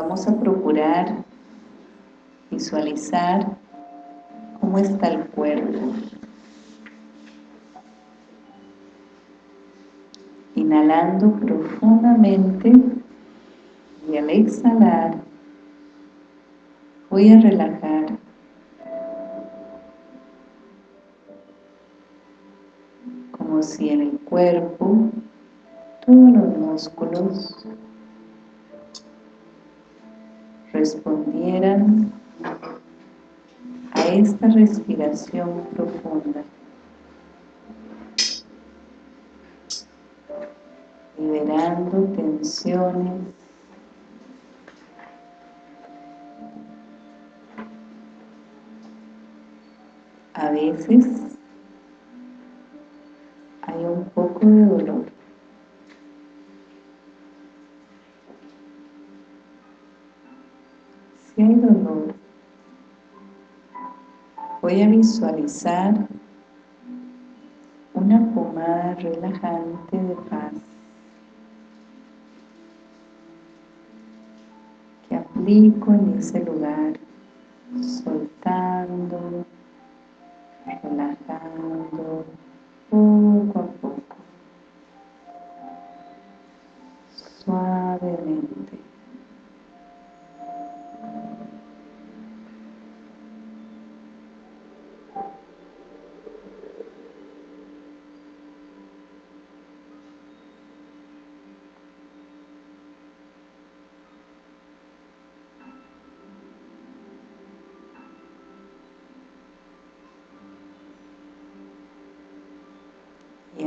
vamos a procurar visualizar cómo está el cuerpo. Inhalando profundamente y al exhalar voy a relajar como si en el cuerpo todos los músculos respondieran a esta respiración profunda. Liberando tensiones, a veces voy a visualizar una pomada relajante de paz que aplico en ese lugar. Soltando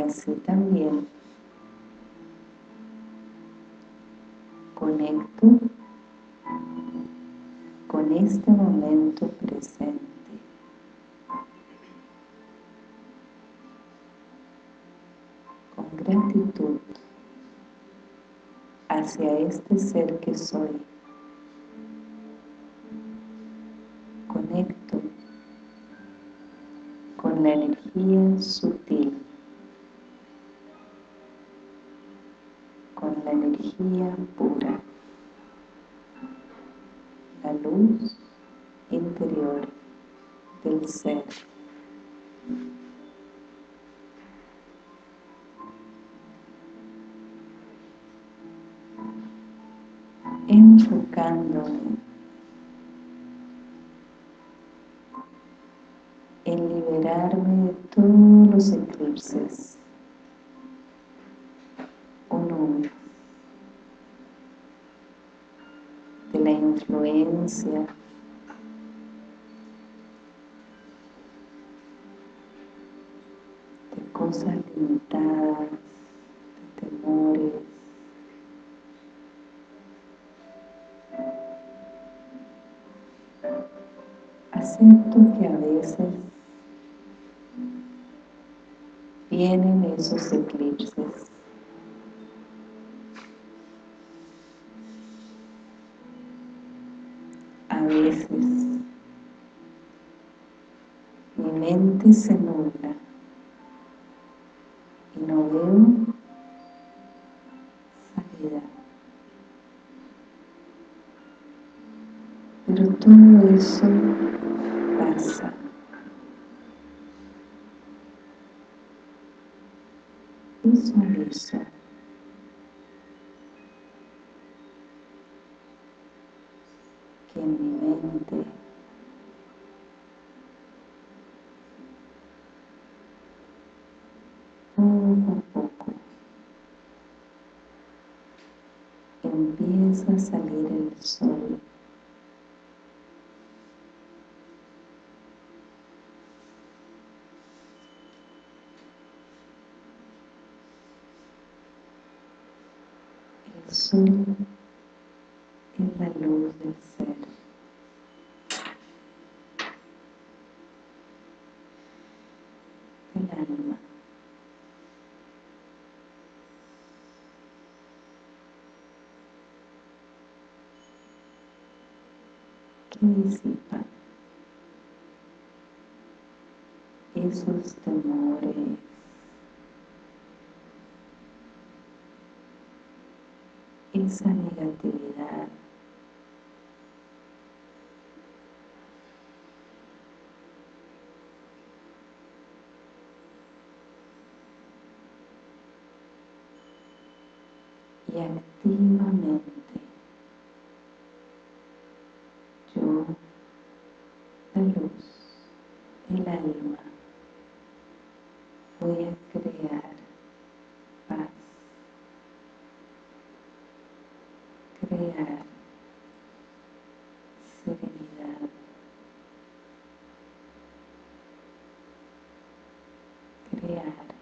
así también. Conecto con este momento presente. Con gratitud hacia este ser que soy en liberarme de todos los eclipses. Influencia de cosas limitadas, de temores, acepto que a veces eclipses veces mi mente se nubla y no veo salida. Pero todo eso Visualizo empieza a salir el sol. El sol es la luz del ser. Del alma. disipa esos temores esa negatividad crear serenidad, crear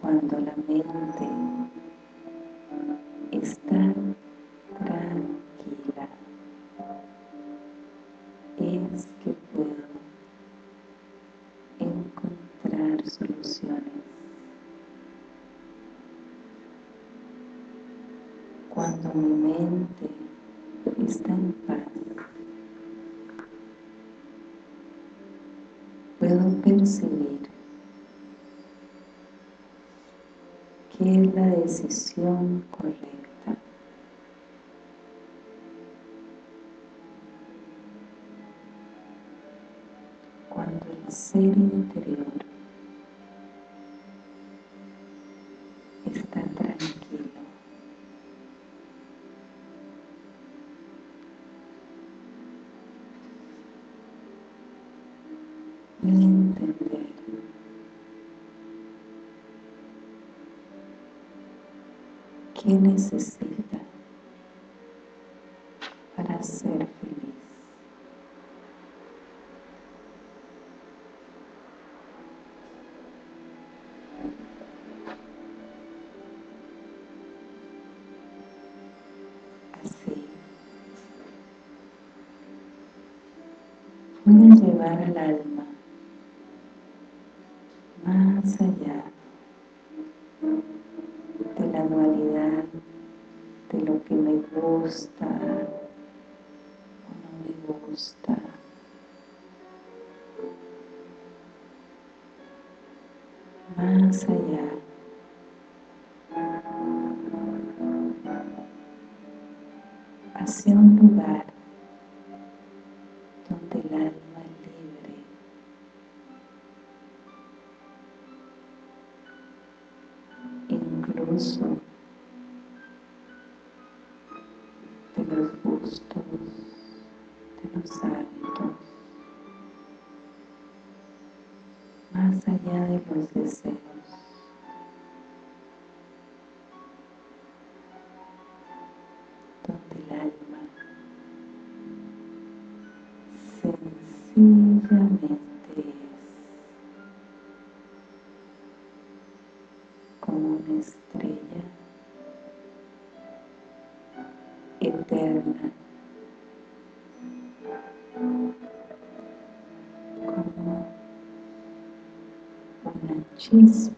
Cuando la mente está tranquila, es que puedo encontrar soluciones. Cuando mi mente está en paz, puedo percibir es la decisión correcta. Qué necesita para ser feliz. Así, a llevar al alma de lo que me gusta o no me gusta. Más allá una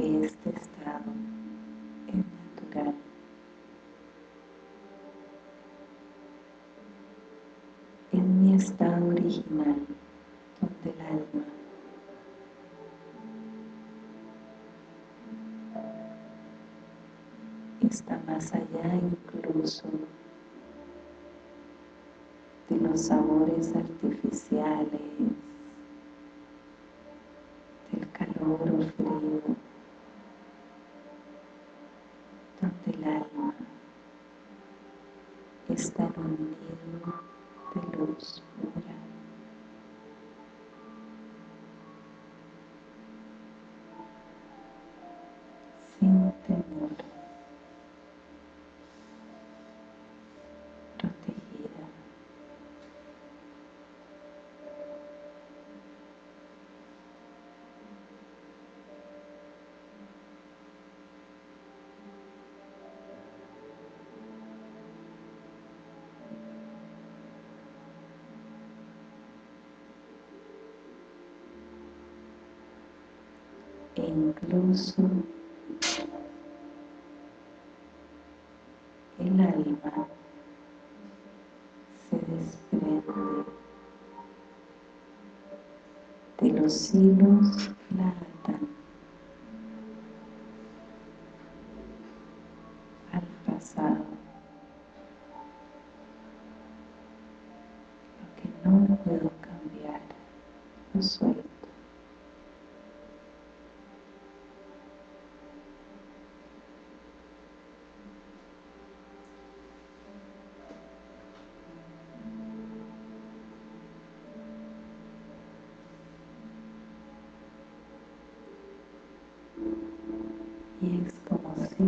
este estado es natural. Es mi estado original, donde el alma está más allá incluso de los sabores artificiales, del calor o frío, el alma se desprende de los hilos y es como si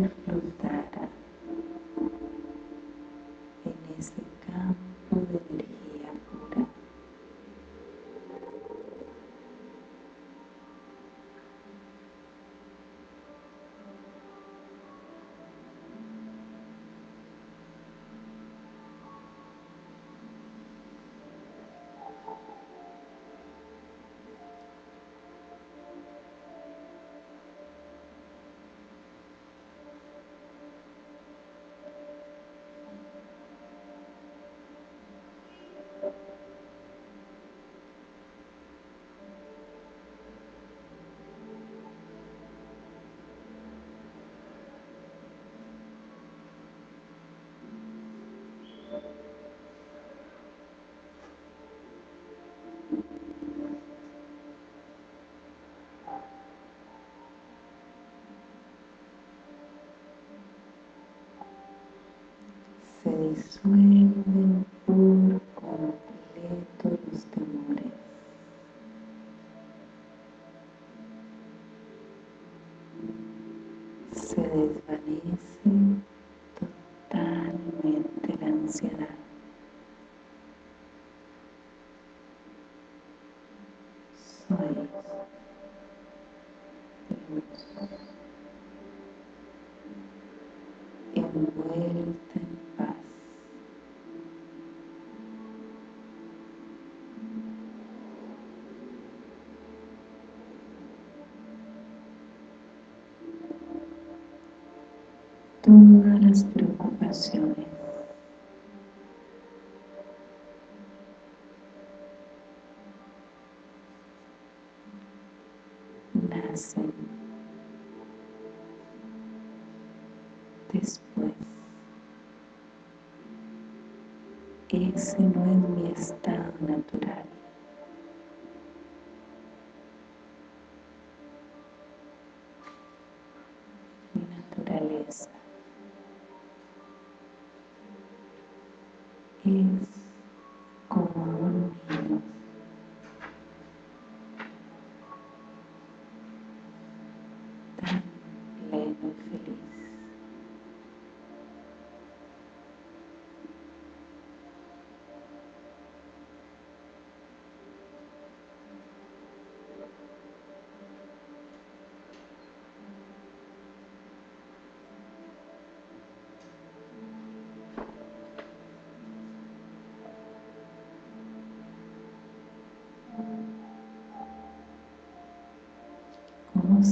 se disuelven por completo los temores. Se desvanece totalmente la ansiedad. Soy preocupaciones nacen después. Ese no es mi estado natural. ¿Cómo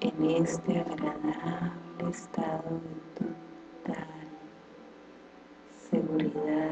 en este agradable estado de total seguridad.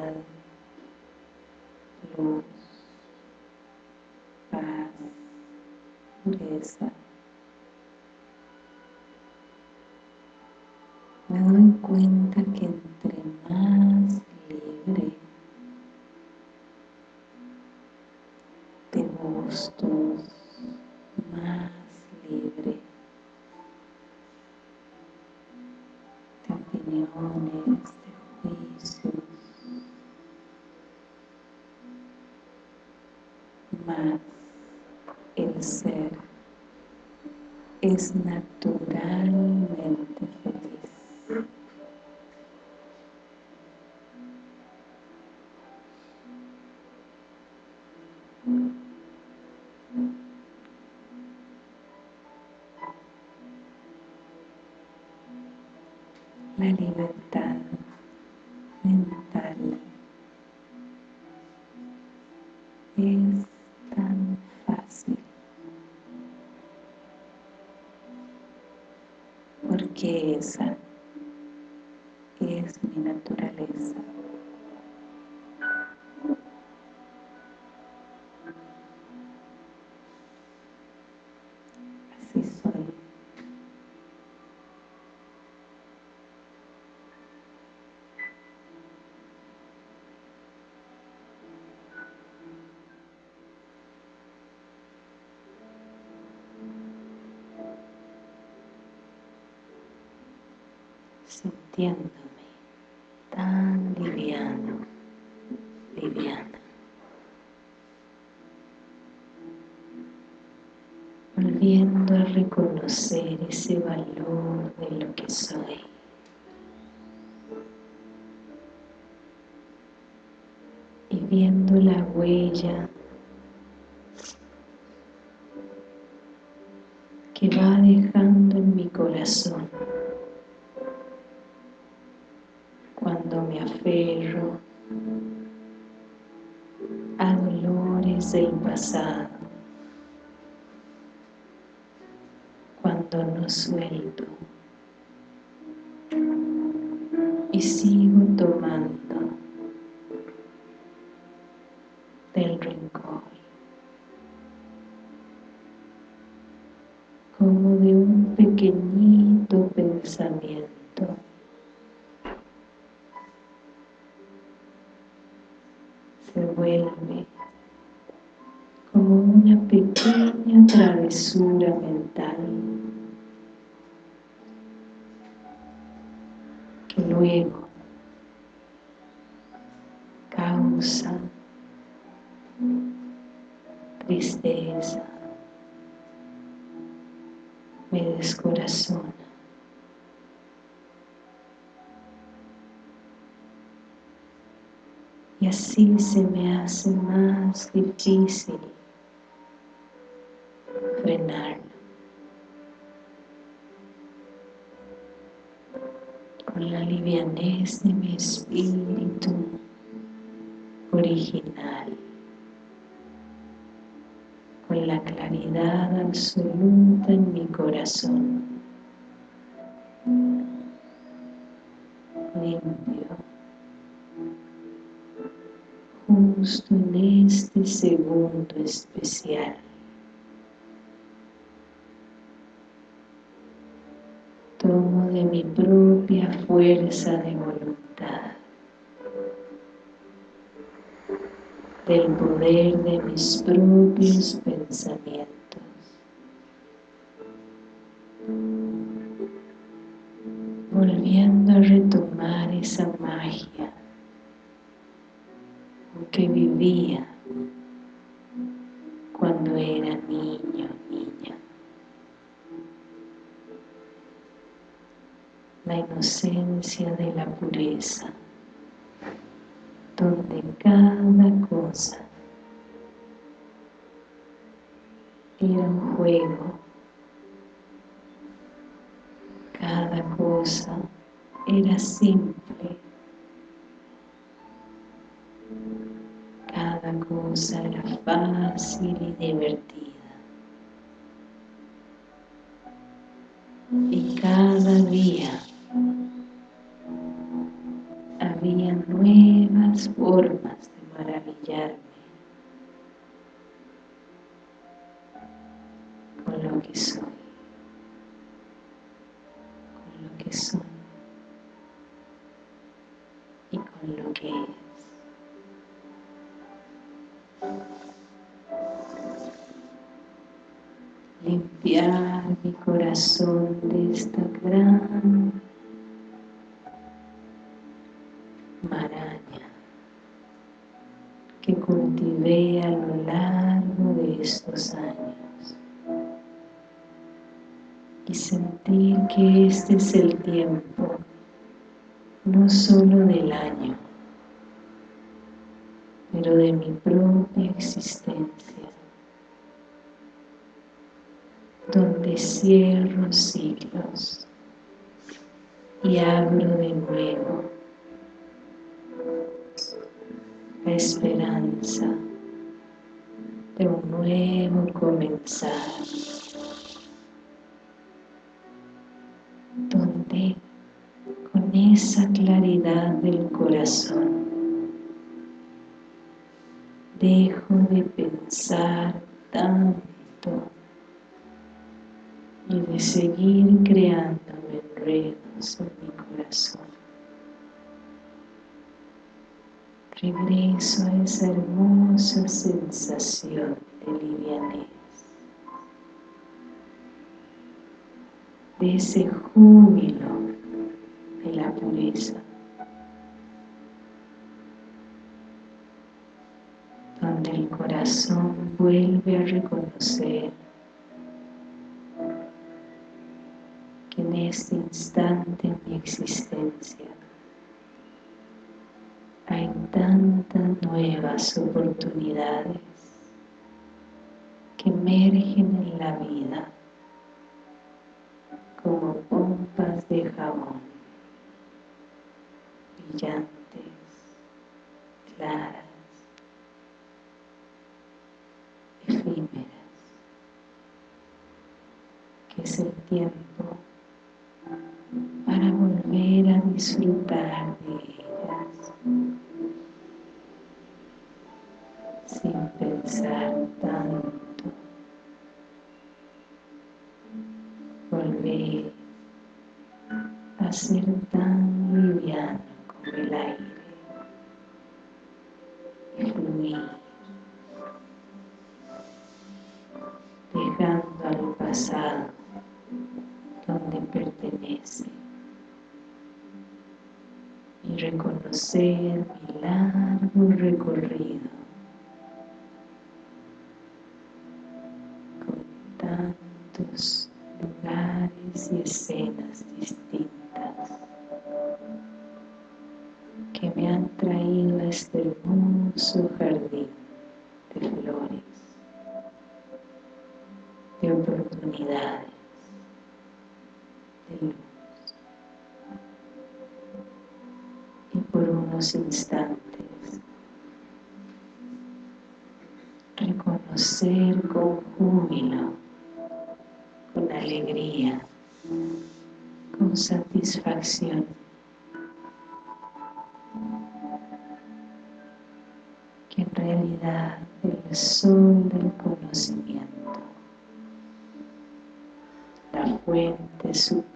eres naturalmente feliz. La libertad. is sintiéndome tan liviano, liviana. Volviendo a reconocer ese valor de lo que soy. Y viendo la huella cuando no suelto y sigo tomando del rencor. como de un pequeñito pensamiento. Se vuelve como una pequeña travesura mental luego causa tristeza, me descorazona. Y así se me hace más difícil de mi espíritu original con la claridad absoluta en mi corazón. Limpio. Justo en este segundo especial. Tomo de mi propia fuerza de voluntad del poder de mis propios pensamientos. Volviendo a retomar esa magia que vivía cuando era niña. La inocencia de la pureza donde cada cosa era un juego, cada cosa era simple, cada cosa era fácil y divertida. Y cada día nuevas formas de maravillarme. Con lo que soy, con lo que soy. Y con lo que es. Limpiar mi corazón de esta gran estos años. Y sentir que este es el tiempo no solo del año pero de mi propia existencia donde cierro ciclos y abro de nuevo la esperanza de un nuevo comenzar donde con esa claridad del corazón. Dejo de pensar tanto y de seguir creándome enredos en mi corazón. Regreso a esa hermosa sensación de livianez, de ese júbilo pureza, donde el corazón vuelve a reconocer que en este instante en mi existencia hay tantas nuevas oportunidades que emergen en la vida pensar tanto volver a ser tan liviano como el aire y fluir dejando al pasado donde pertenece y reconocer mi hermoso jardín de flores, de oportunidades, de luz. Y por unos instantes reconocer con júbilo con alegría, con satisfacción. En realidad el sol del conocimiento, la fuente suprema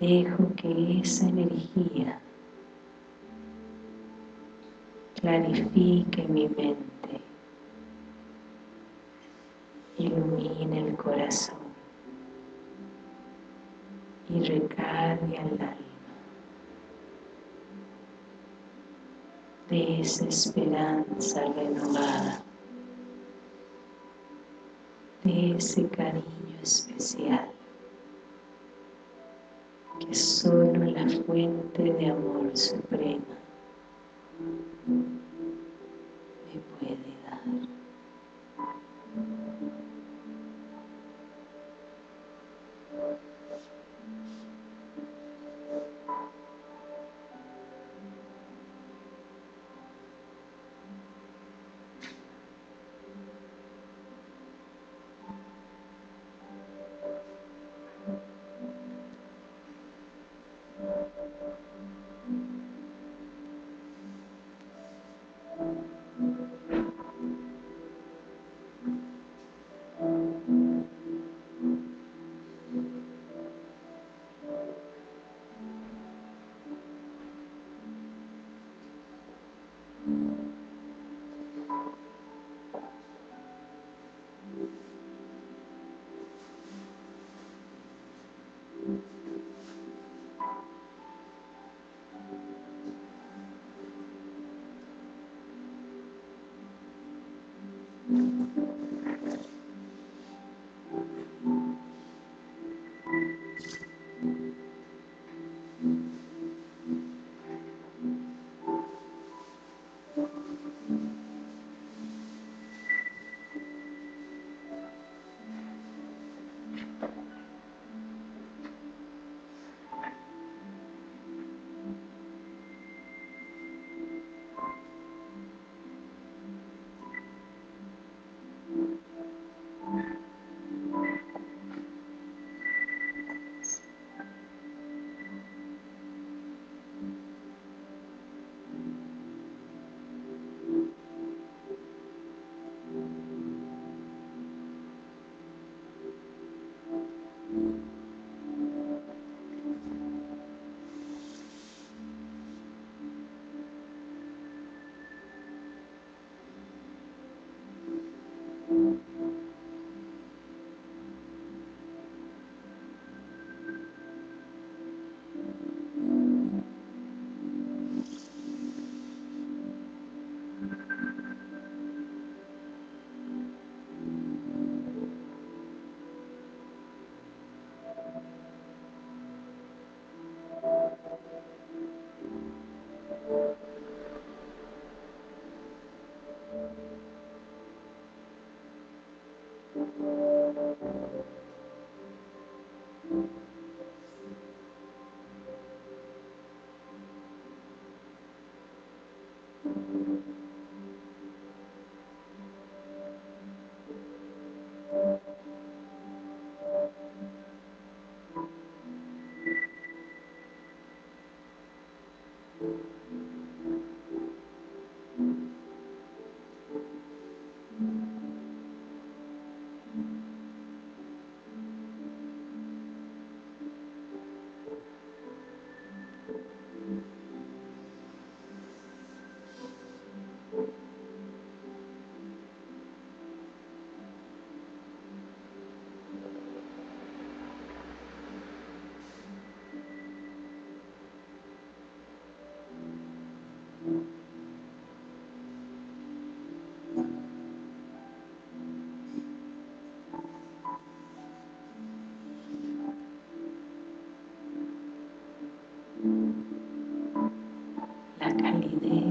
dejo que esa energía clarifique mi mente, ilumine el corazón y recargue al alma de esa esperanza renovada, de ese cariño especial que solo la fuente de amor suprema me puede dar.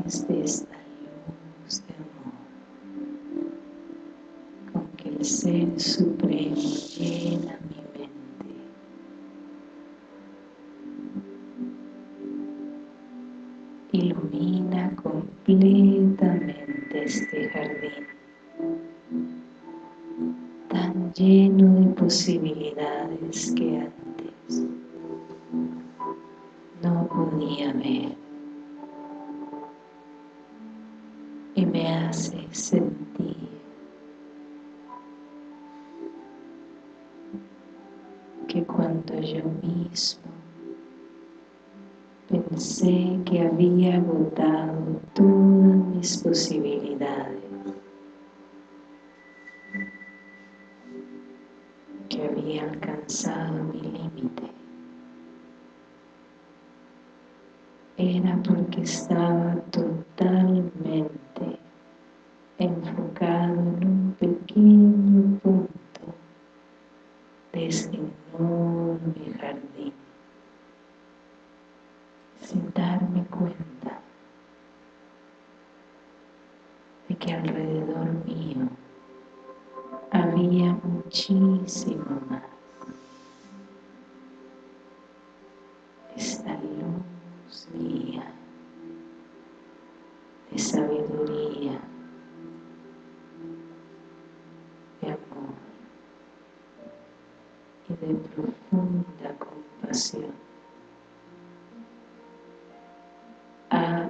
De esta luz de amor. Con que el Ser Supremo llena mi mente. Ilumina completamente este jardín. Tan lleno de posibilidades que antes no podía ver y me hace sentir. Que cuando yo mismo pensé que había agotado todas mis posibilidades que había alcanzado mi límite era porque estaba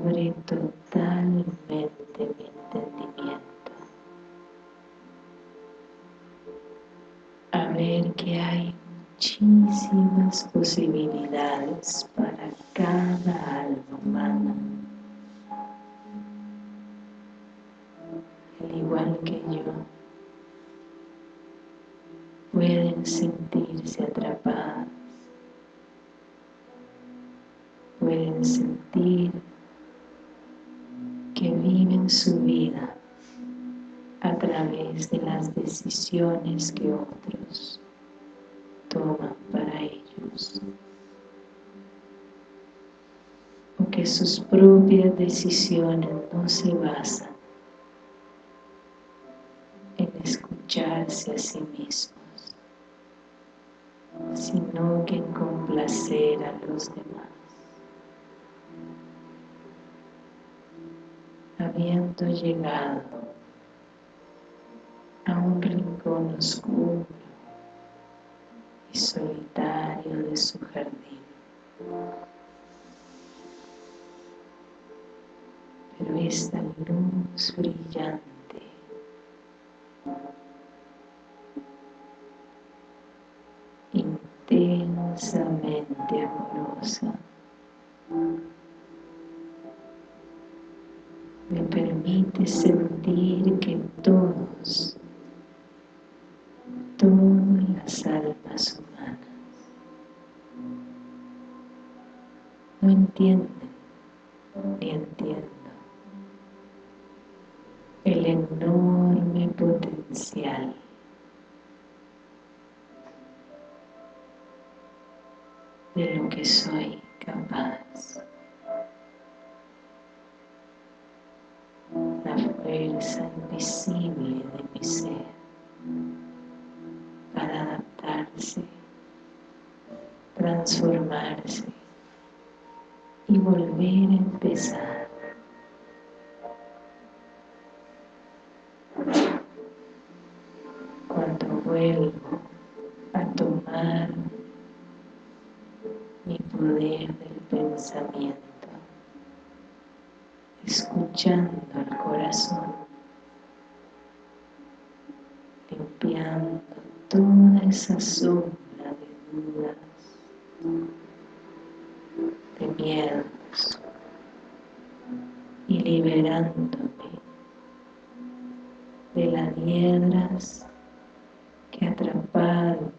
abre totalmente mi entendimiento. A ver que hay muchísimas posibilidades para cada alma que otros toman para ellos. O que sus propias decisiones no se basan en escucharse a sí mismos sino que en complacer a los demás. Habiendo llegado a un rincón oscuro y solitario de su jardín. Pero esta luz brillante intensamente amorosa me permite sentir que todos, humanas no entienden ni entiendo el enorme potencial de lo que soy capaz. fuerza invisible de transformarse y volver a empezar. Cuando vuelvo a tomar mi poder del pensamiento escuchando el corazón, limpiando toda esa sombra de dudas, de miedos y liberándome de las piedras que atraparon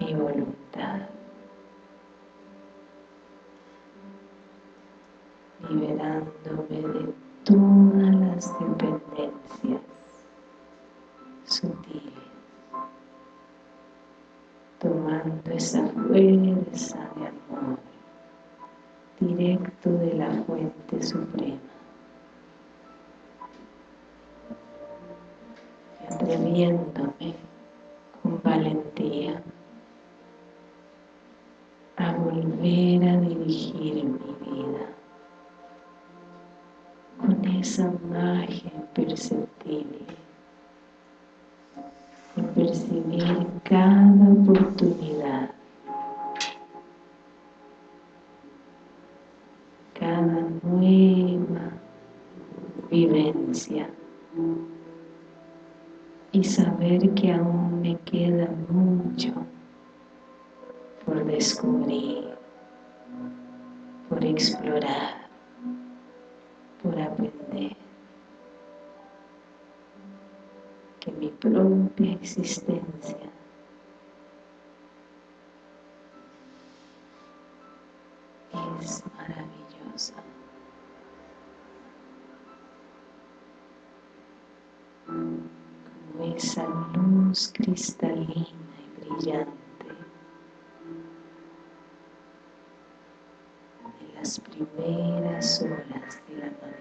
mi voluntad. liberándome de todas las dependencias esa fuerza de amor directo de la fuente suprema. atreviéndome con valentía a volver a dirigir mi vida con esa magia imperceptible y percibir cada oportunidad. Cada nueva vivencia. Y saber que aún me queda mucho por descubrir, por explorar, propia existencia es maravillosa. Como esa luz cristalina y brillante las primeras horas del amanecer.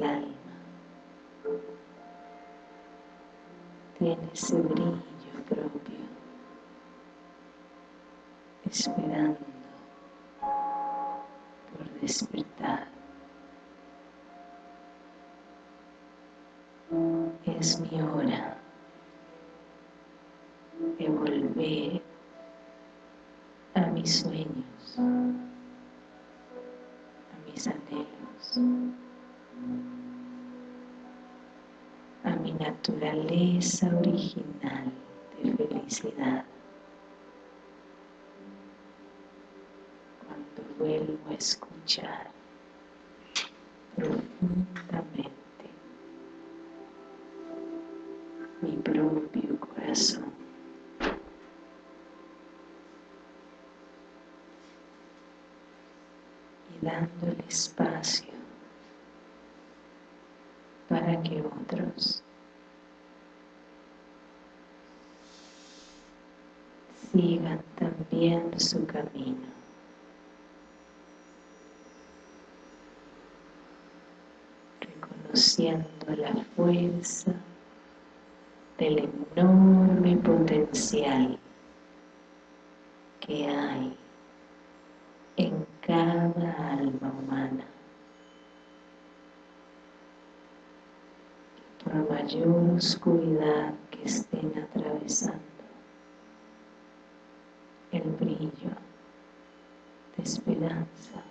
El alma tiene ese brillo propio, esperando por despertar. Es mi hora de volver a mis sueños, original de felicidad. Cuando vuelvo a escuchar profundamente mi propio corazón. dándole espacio para que otros sigan también su camino. Reconociendo la fuerza del enorme potencial que hay en cada alma humana. Por mayor oscuridad que estén atravesando, el brillo de esperanza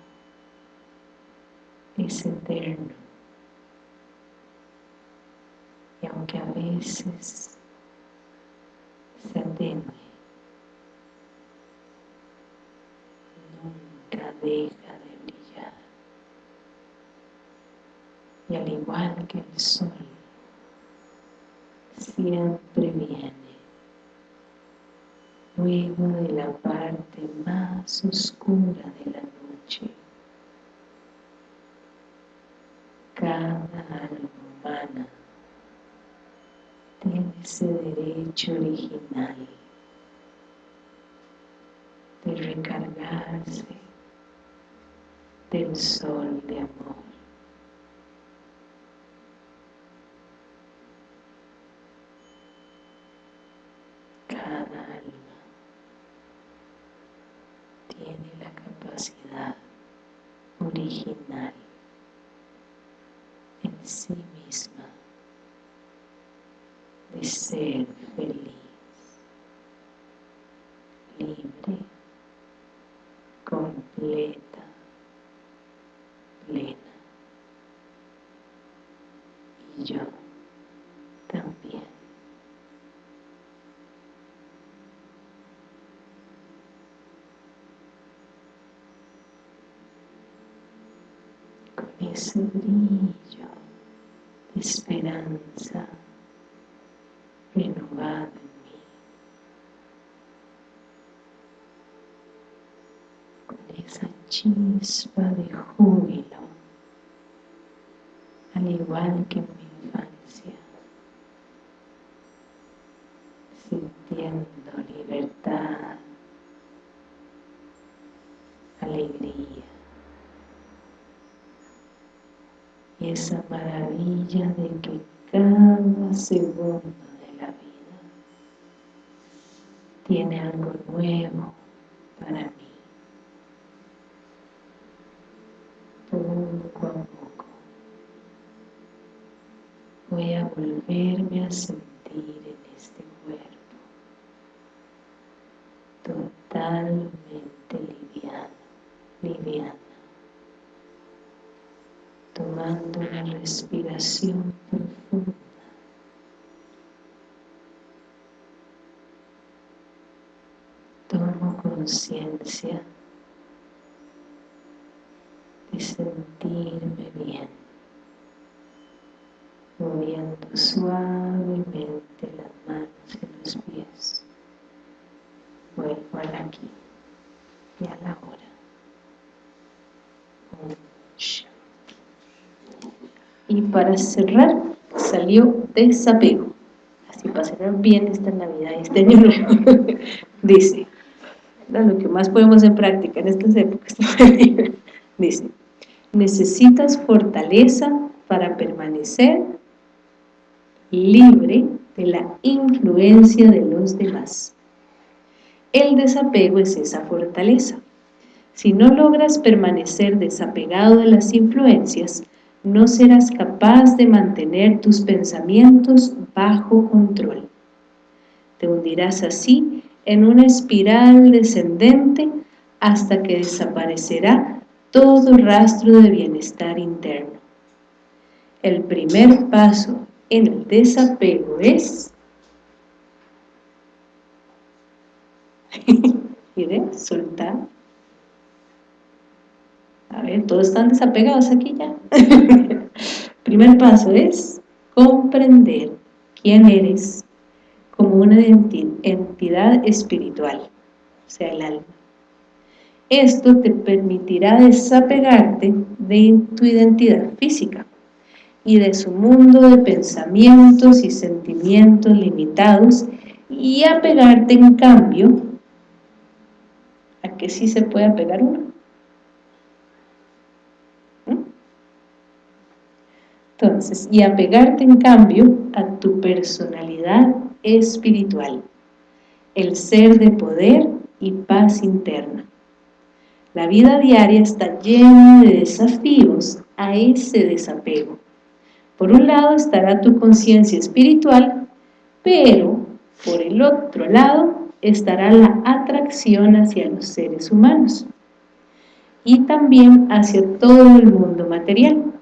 es eterno. Y aunque a veces se atenue, deja de brillar. Y al igual que el sol, siempre viene luego de la parte más oscura de la Cada alma humana tiene ese derecho original de recargarse original en sí misma de ser feliz, libre, completa, plena. Y yo. Ese brillo de esperanza renovado en mí. Con esa chispa de júbilo, al igual que en mi infancia, sintiendo libertad, alegría y esa maravilla de que cada segundo de la vida tiene algo nuevo para mí. Poco a poco voy a volverme a sentir en este cuerpo totalmente liviano, liviana tomando una profunda. Tomo conciencia de sentirme bien, moviendo suavemente las manos y los pies. Vuelvo al aquí y a la hora. Y para cerrar, salió desapego. Así cerrar bien esta Navidad y este año. Dice, lo que más podemos en práctica en estas épocas, dice, necesitas fortaleza para permanecer libre de la influencia de los demás. El desapego es esa fortaleza. Si no logras permanecer desapegado de las influencias, no serás capaz de mantener tus pensamientos bajo control. Te hundirás así en una espiral descendente hasta que desaparecerá todo rastro de bienestar interno. El primer paso en el desapego es soltar a ver, todos están desapegados aquí ya. Primer paso es comprender quién eres como una entidad espiritual, o sea, el alma. Esto te permitirá desapegarte de tu identidad física y de su mundo de pensamientos y sentimientos limitados y apegarte en cambio a que sí se puede apegar uno Entonces, y apegarte en cambio a tu personalidad espiritual, el ser de poder y paz interna. La vida diaria está llena de desafíos a ese desapego. Por un lado estará tu conciencia espiritual, pero por el otro lado estará la atracción hacia los seres humanos y también hacia todo el mundo material.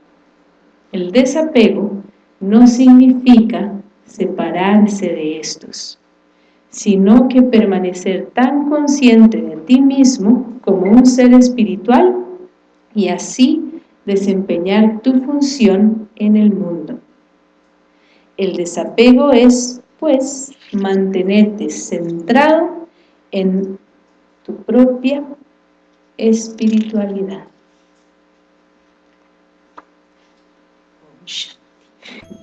El desapego no significa separarse de estos, sino que permanecer tan consciente de ti mismo como un ser espiritual y así desempeñar tu función en el mundo. El desapego es, pues, mantenerte centrado en tu propia espiritualidad. inchada.